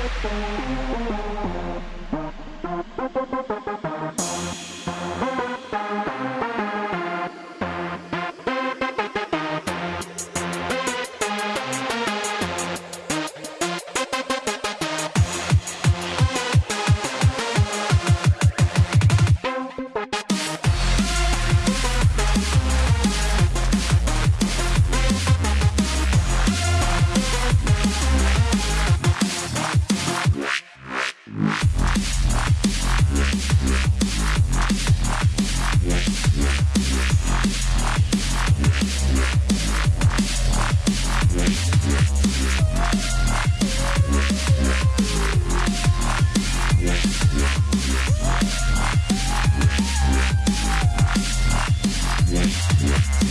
うん。Yeah.